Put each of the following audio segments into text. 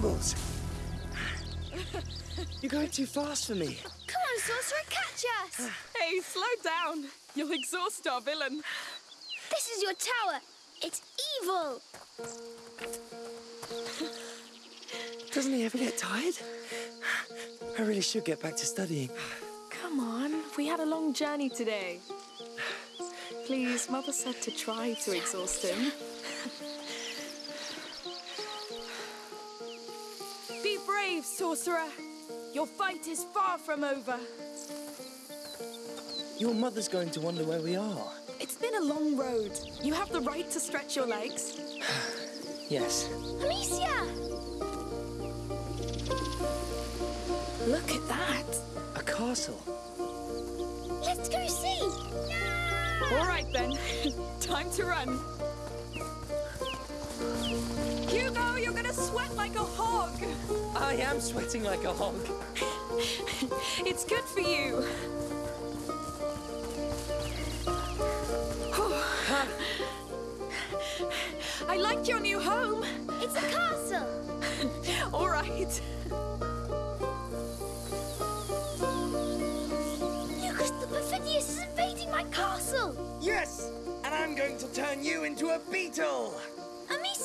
brambles. You're going too fast for me. Come on, sorcerer, catch us! Hey, slow down. You'll exhaust our villain. This is your tower. It's evil. Doesn't he ever get tired? I really should get back to studying. Come on, we had a long journey today. Please, Mother said to try to exhaust him. Sorcerer. Your fight is far from over. Your mother's going to wonder where we are. It's been a long road. You have the right to stretch your legs. Yes. Amicia! Look at that. A castle. Let's go see! No! All right then, time to run. Sweat like a hog. I am sweating like a hog. It's good for you. I like your new home. It's a castle! All right. Lucas the Perfidious is invading my castle! Yes! And I'm going to turn you into a beetle!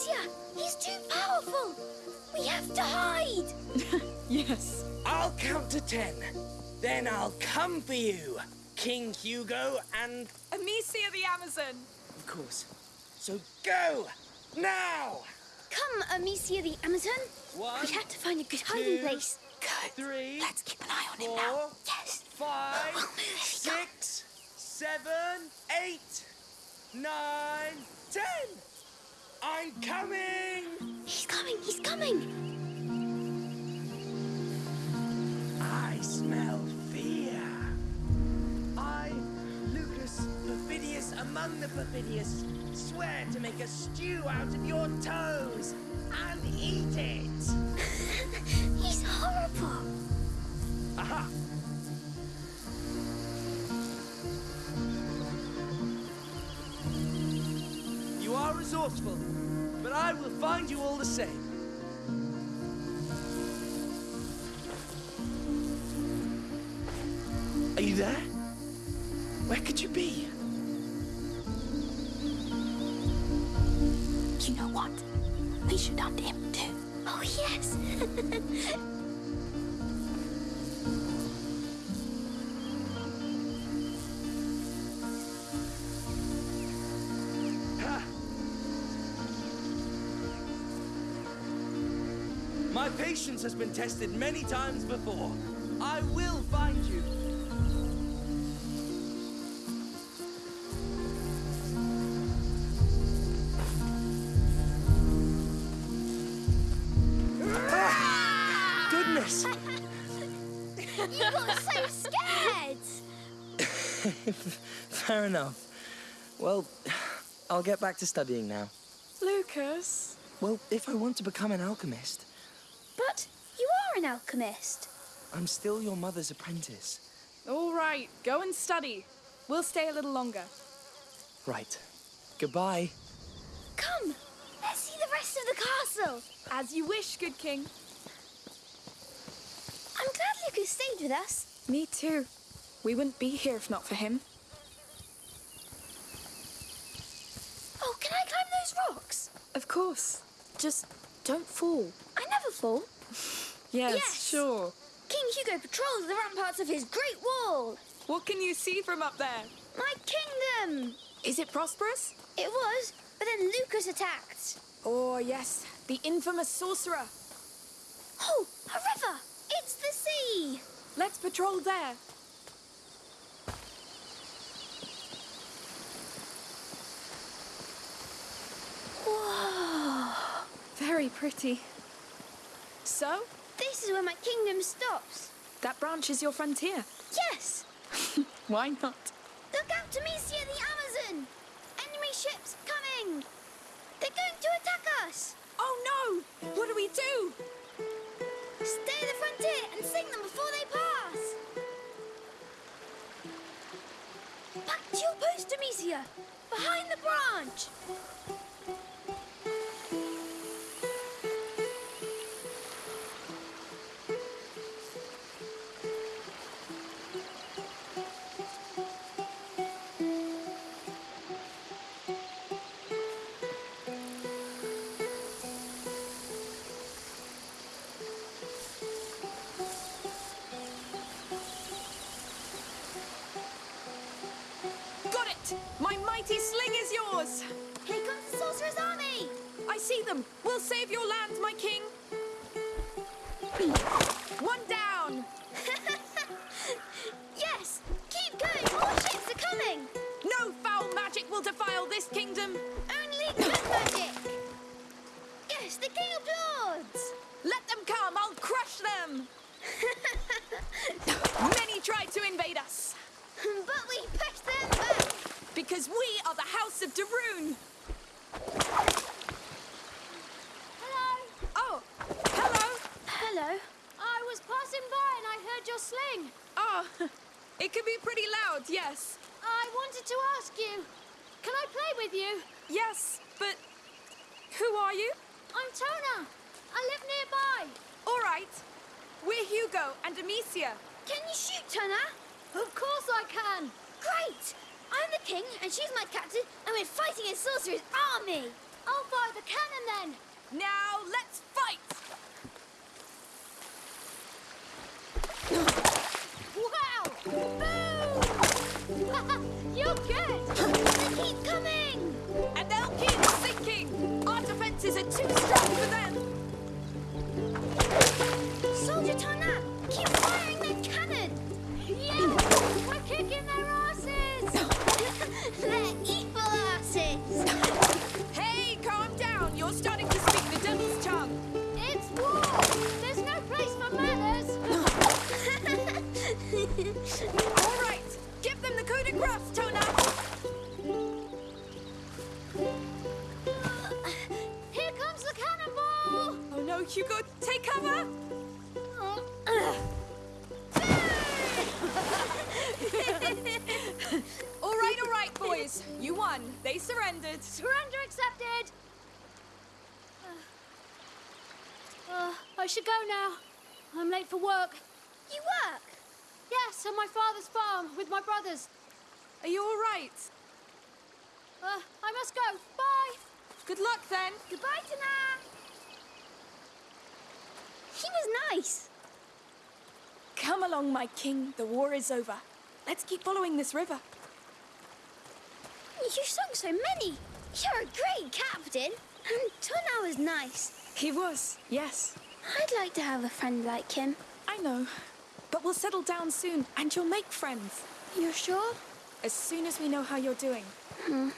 Amicia, he's too powerful! We have to hide! Yes. I'll count to ten. Then I'll come for you, King Hugo, and Amicia the Amazon. of course. So go! Now! Come, Amicia the Amazon. One, We have to find a good hiding two, place. Good. three, Let's keep an eye on him now. Yes. five, Oh, there he comes. six, seven, eight, nine, ten! I'm coming! He's coming, he's coming! I smell fear. I, Lucas Perfidious among the Perfidious, swear to make a stew out of your toes and eat it. He's horrible! Aha! You are resourceful, I will find you all the same. Patience has been tested many times before. I will find you. Ah! Goodness! you got so scared! Fair enough. Well, I'll get back to studying now. Lucas. Well, if I want to become an alchemist, But you are an alchemist. I'm still your mother's apprentice. All right, go and study. We'll stay a little longer. Right. Goodbye. Come, let's see the rest of the castle. As you wish, good king. I'm glad Lucas stayed with us. Me too. We wouldn't be here if not for him. Oh, can I climb those rocks? Of course. Just don't fall. I never fall. Yes, Yes. sure. King Hugo patrols the ramparts of his great wall. What can you see from up there? My kingdom. Is it prosperous? It was, but then Lucas attacked. Oh, yes. The infamous sorcerer. Oh, a river. It's the sea. Let's patrol there. Whoa. Very pretty. So, This is where my kingdom stops. that branch is your frontier. Yes. Why not? Look out, Amicia the Amazon. Enemy ships coming. They're going to attack us. Oh no! What do we do? Stay at the frontier and sing them before they pass. Back to your post, Amicia. Behind the branch. Yours! Here comes the sorcerer's army! I see them! We'll save your land, my king! One down! yes! Keep going! More ships are coming! No foul magic will defile this kingdom! Only good magic! Yes, the King of Lords! Let them come! I'll crush them! Many tried to invade us, but we pushed them back! because we are the House of De Rune! Hello. Oh, hello! Hello. I was passing by and I heard your sling. Oh, it can be pretty loud, yes. I wanted to ask you, can I play with you? Yes, but who are you? I'm Tona. I live nearby. All right. We're Amicia. Can you shoot, Tona? Of course I can. Great! I'm the king, and she's my captain, and we're fighting a sorcerer's army! I'll fire the cannon then. Now let's fight! Wow! Boom! You're good. They keep coming! And they'll keep sinking! Our defenses are too strong for them! Soldier Tona, keep firing that cannon! Yeah! We're kicking their asses. They're evil asses! Hey, calm down! You're starting to speak the devil's tongue! It's war. There's no place for manners. All right! Give them the coup de grace, Tona! Uh, here comes the cannonball. Oh no, Hugo, take cover! Surrendered. Surrender accepted. Uh, I should go now. I'm late for work. you work? Yes, on my father's farm with my brothers. Are you all right? Uh, I must go. Bye. Good luck then. Goodbye, Tona! He was nice. Come along, my king. The war is over. Let's keep following this river. You sung so many. You're a great captain. And Tona was nice. He was, yes. I'd like to have a friend like him. I know. But we'll settle down soon, and you'll make friends. You're sure? As soon as we know how you're doing. Hmm.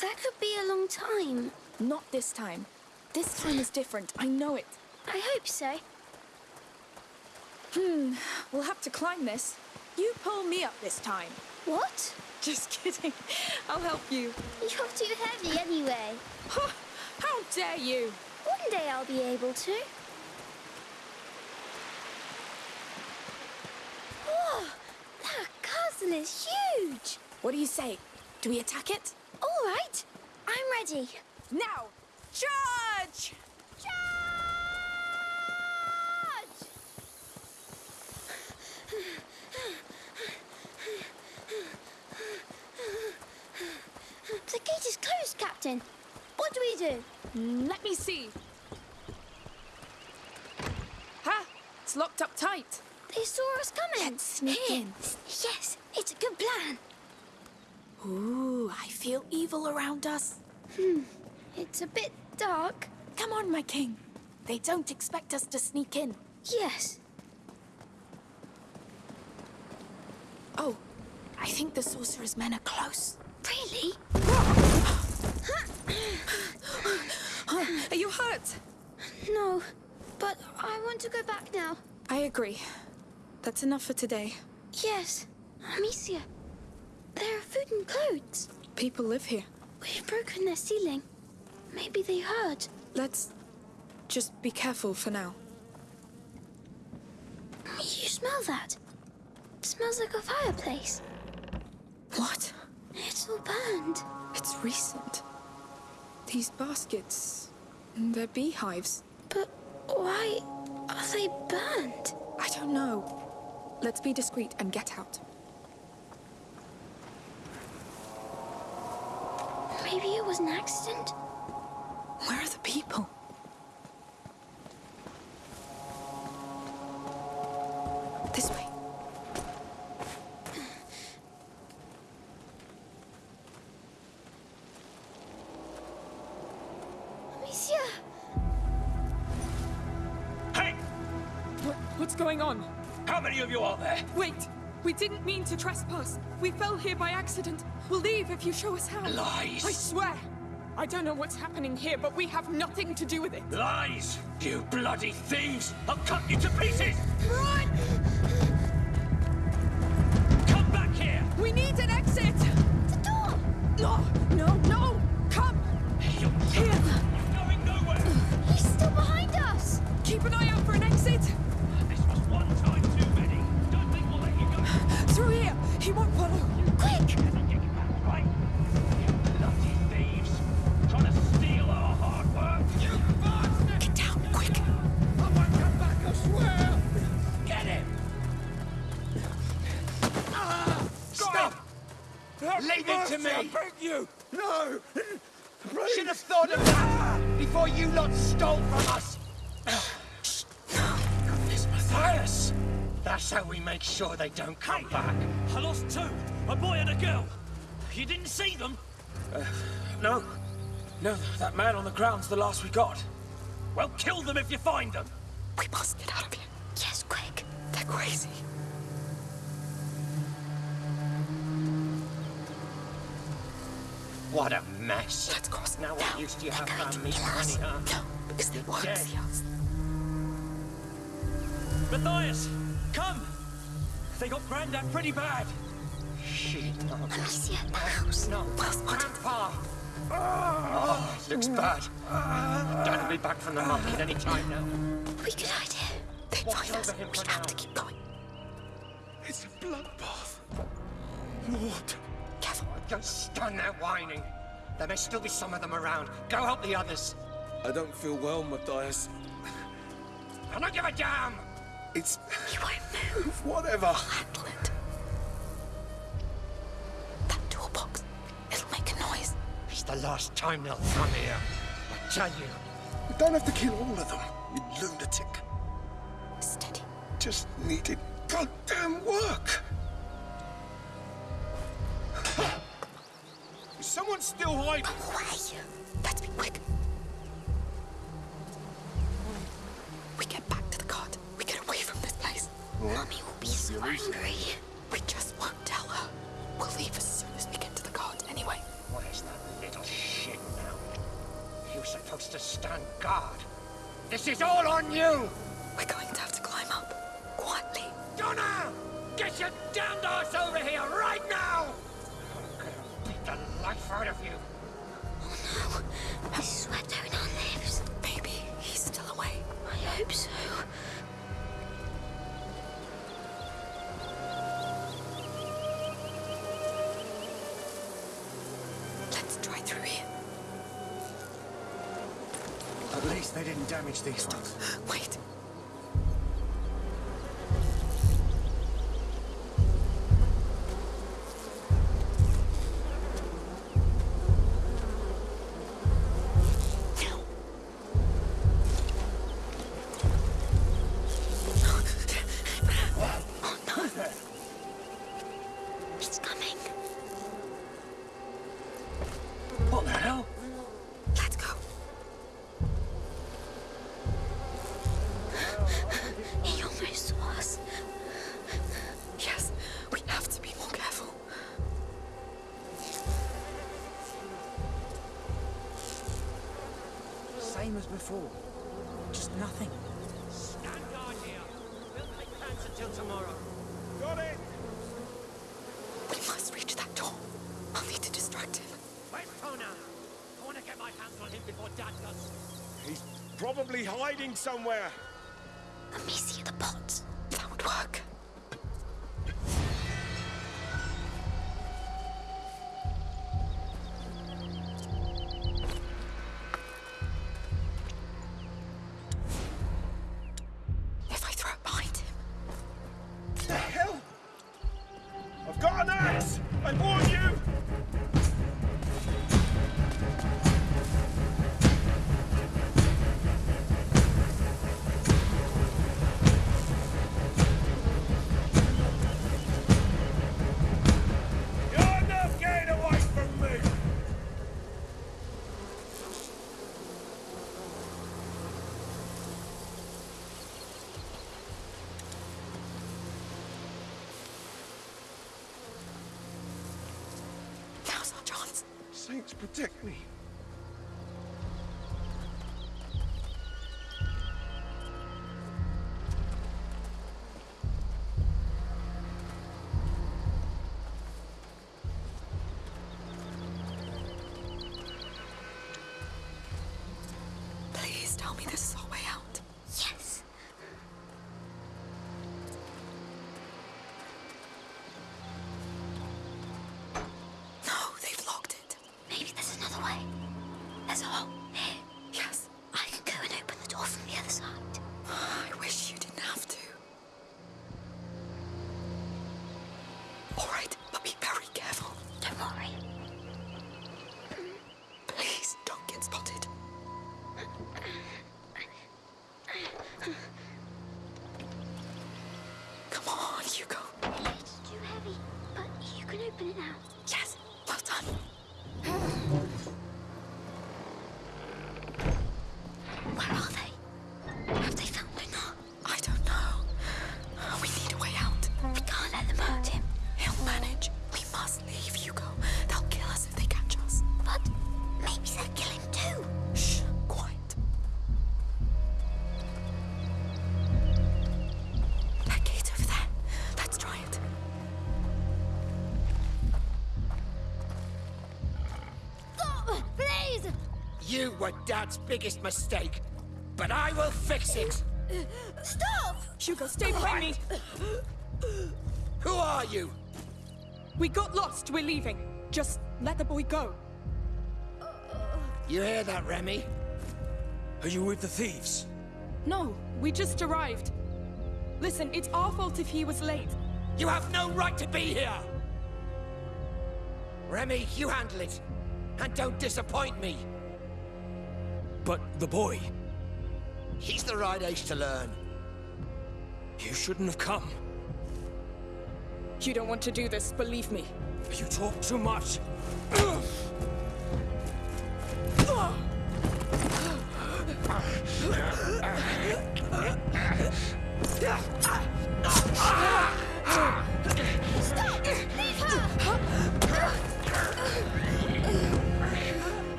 That could be a long time. Not this time. This time is different. I know it. I hope so. Hmm. We'll have to climb this. You pull me up this time. What? Just kidding. I'll help you. You're too heavy anyway. How dare you? One day I'll be able to. Whoa! That castle is huge! What do you say? Do we attack it? All right, I'm ready. Now! Charge! Charge! The gate is closed, Captain. What do we do? Mm, Let me see. Ha! It's locked up tight. They saw us coming. Let's sneak Here. in. Yes, it's a good plan. Ooh, I feel evil around us. Hmm, it's a bit dark. Come on, my king. They don't expect us to sneak in. Yes. Oh, I think the sorcerer's men are close. Really? Are you hurt? No, but I want to go back now. I agree. That's enough for today. Yes, Amicia. There are food and clothes. People live here. We've broken their ceiling. Maybe they heard. Let's just be careful for now. You smell that? It smells like a fireplace. What? It's all burned. It's recent. These baskets. They're beehives. But why are they burned? I don't know. Let's be discreet and get out. Maybe it was an accident? Where are the people? This way. What's going on? How many of you are there? Wait! We didn't mean to trespass. We fell here by accident. We'll leave if you show us how. Lies. I swear! I don't know what's happening here, but we have nothing to do with it. Lies! You bloody thieves! I'll cut you to pieces! Run! Have thought of that before you lot stole from us! Goodness, Matthias! That's how we make sure they don't come back. I lost two, a boy and a girl. You didn't see them? Uh, no. No, that man on the ground's the last we got. Well, kill them if you find them. We must get out of here. Yes, quick! They're crazy. What a mess. Let's cross Now now. what use do you have they're for to me, us. honey, huh? No, because they won't dead. see us. Matthias, come! They got Grandad pretty bad. Shit, no. Amicia, the house! No, Grandpa! Oh, it looks mm. bad. Dad will be back from the market any time now. We could hide here. They Watch find us. We for have now. to keep going. It's a bloodbath. Lord. Careful. Don't stand there whining. There may still be some of them around. Go help the others. I don't feel well, Matthias. I don't give a damn! It's... You won't move. whatever. Handle it. That toolbox. It'll make a noise. It's the last time they'll come here. I tell you. You don't have to kill all of them, you lunatic. Steady. Just needed goddamn work. Is someone still hiding? Oh, away. Let's be quick. We get back to the cart. We get away from this place. Mummy will be so angry. We just won't tell her. We'll leave as soon as we get to the cart anyway. Where's that little shit now? You're supposed to stand guard. This is all on you! We're going to have to climb up. Quietly. Donna! Get your damned ass over here right now! I'm gonna beat the life out of you. Sweat on our lips. Maybe he's still away. I hope so. Let's try through here. At least they didn't damage these ones. Wait. Tomorrow. Got it! We must reach that door. I'll need to distract him. Wait, Kona! I want to get my hands on him before Dad does. He's probably hiding somewhere. Amicia the pots. That would work. Saints protect me. Can open it now. You were Dad's biggest mistake, but I will fix it. Stop! Hugo, stay behind me. Who are you? We got lost. We're leaving. Just let the boy go. You hear that, Remy? Are you with the thieves? No, we just arrived. Listen, it's our fault if he was late. You have no right to be here! Remy, you handle it. And don't disappoint me. But the boy, He's the right age to learn. you shouldn't have come. You don't want to do this, believe me. You talk too much.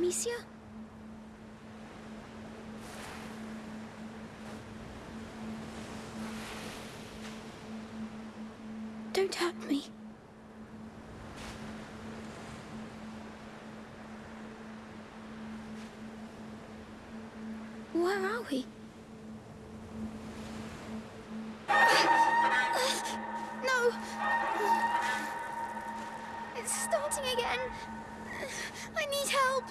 Amicia? Don't hurt me. Where are we? No! It's starting again. I need help.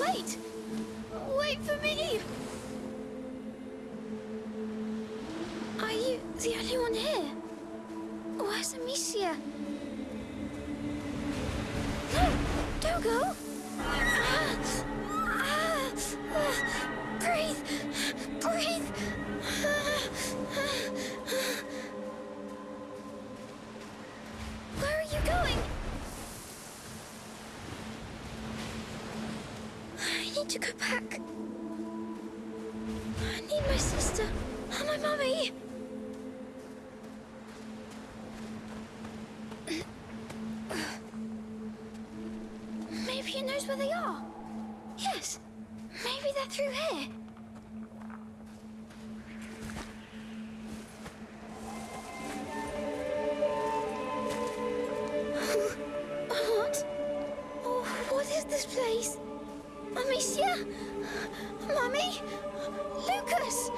Wait! Wait for me! Are you the only one here? Where's Amicia? No! Don't go! This place? Amicia? Mummy? Lucas?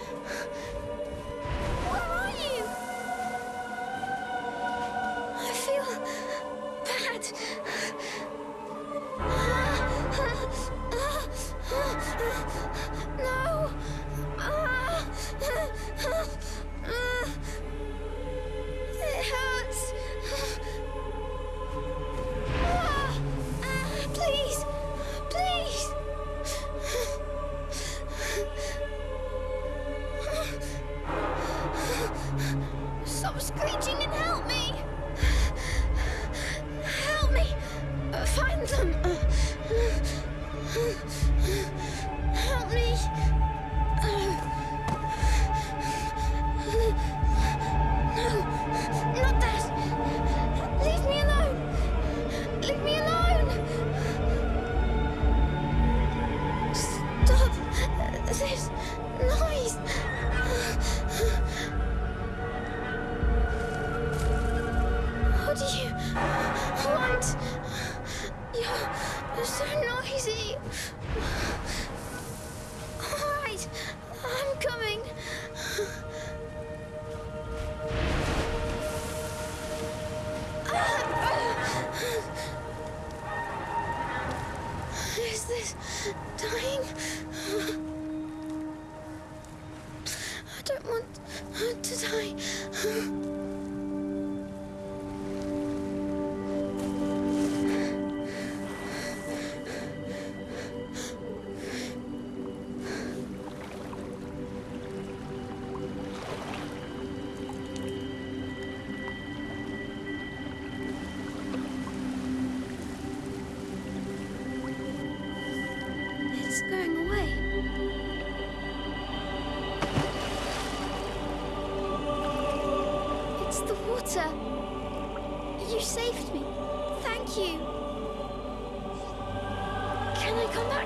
Leave me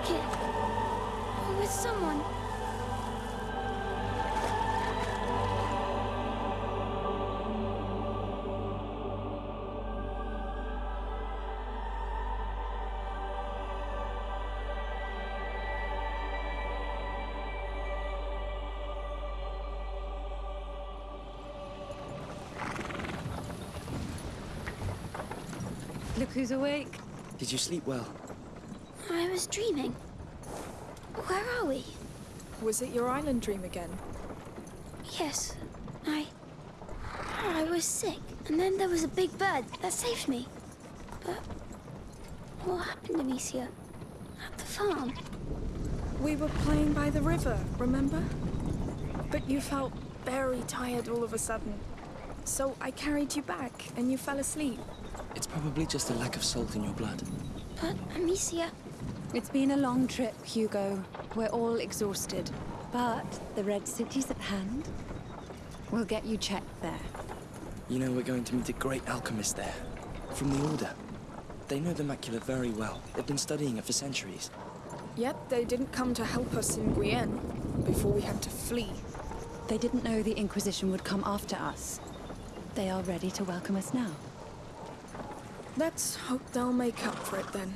I come? With someone? Look who's awake. Did you sleep well? I was dreaming. Where are we? Was it your island dream again? Yes, I. I was sick, and then there was a big bird that saved me. But what happened, Amicia? At the farm? We were playing by the river, remember? But you felt very tired all of a sudden. So I carried you back, and you fell asleep. It's probably just a lack of salt in your blood. But Amicia, It's been a long trip, Hugo. We're all exhausted. But the Red City's at hand. We'll get you checked there. You know, we're going to meet a great alchemist there. From the Order. They know the macula very well. They've been studying it for centuries. Yet they didn't come to help us in Guyenne before we had to flee. They didn't know the Inquisition would come after us. They are ready to welcome us now. Let's hope they'll make up for it then.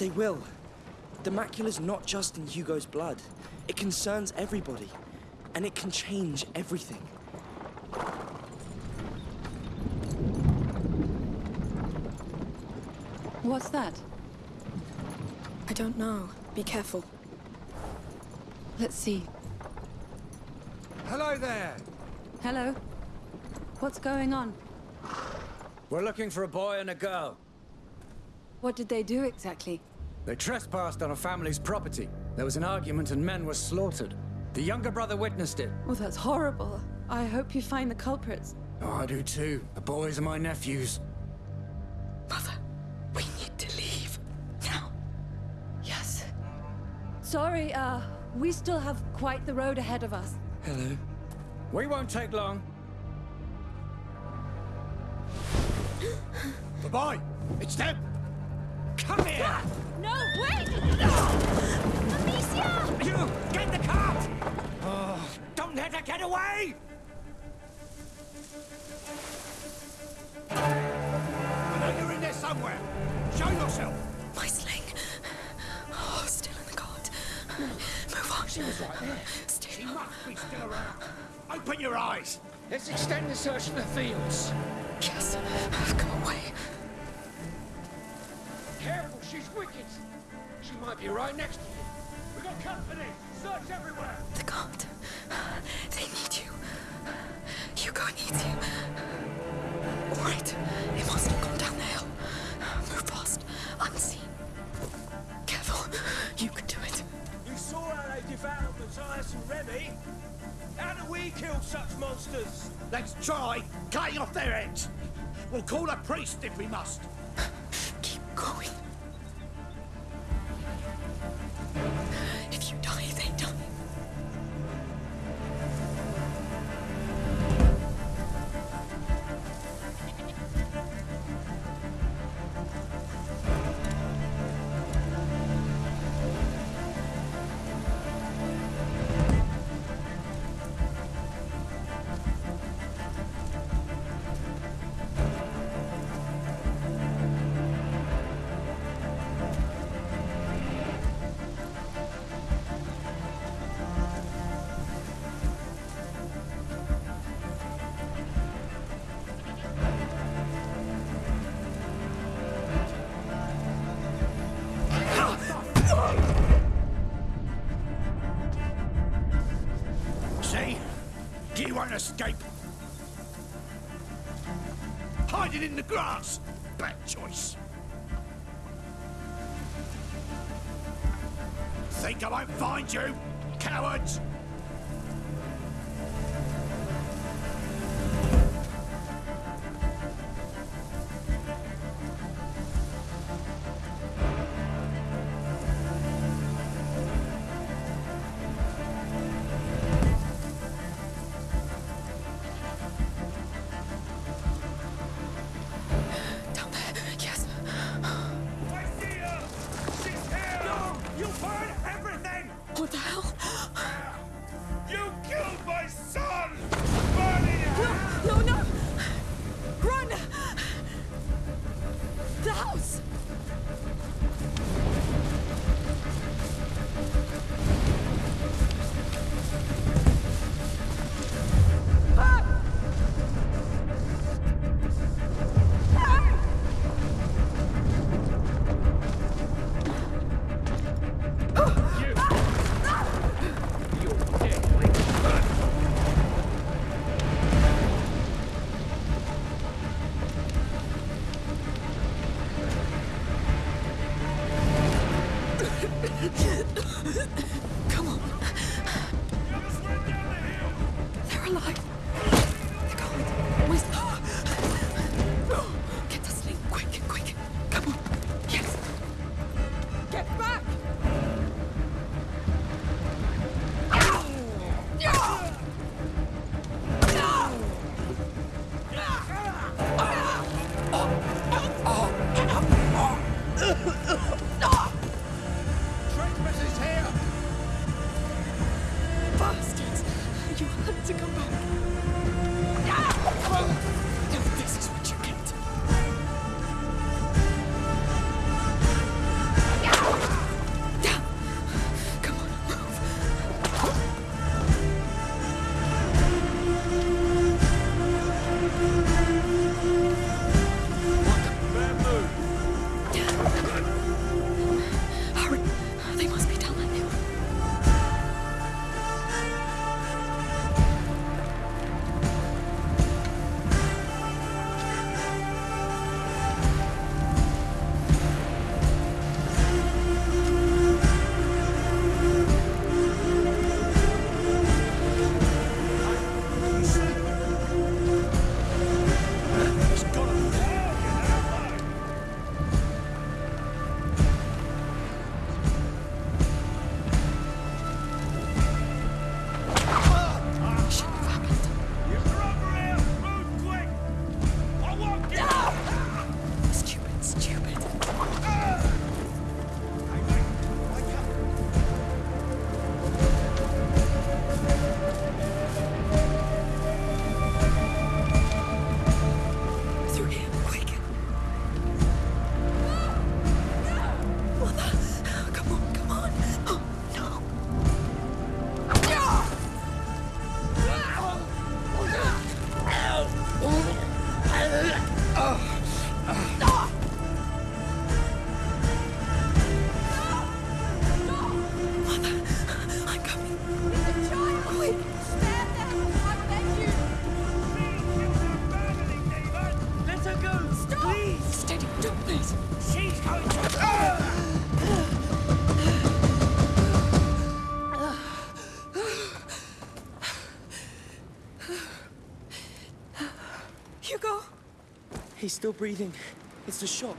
They will. The macula's not just in Hugo's blood. It concerns everybody. And it can change everything. What's that? I don't know. Be careful. Let's see. Hello there. Hello? What's going on? We're looking for a boy and a girl. What did they do exactly? They trespassed on a family's property. There was an argument and men were slaughtered. The younger brother witnessed it. Oh, that's horrible. I hope you find the culprits. Oh, I do too. The boys are my nephews. Mother, we need to leave. Now. Yes. Sorry, uh, we still have quite the road ahead of us. Hello. We won't take long. the boy! It's them! Come here! No, wait! Amicia! You! Get the cart! Oh, don't let her get away! I know you're in there somewhere. Show yourself. My sling. Oh, still in the cart. Move on. She was right there. Still. She must be still around. Open your eyes. Let's extend the search for the fields. Yes, got away. Careful, she's wicked. She might be right next to you. We got company. Search everywhere. The god. They need you. Hugo needs you. All right. It must have gone down the hill. Move fast. Unseen. Careful. You can do it. You saw how they devoured Matthias and Remy. How do we kill such monsters? Let's try cutting off their heads. We'll call a priest if we must. 行 still breathing. It's the shock.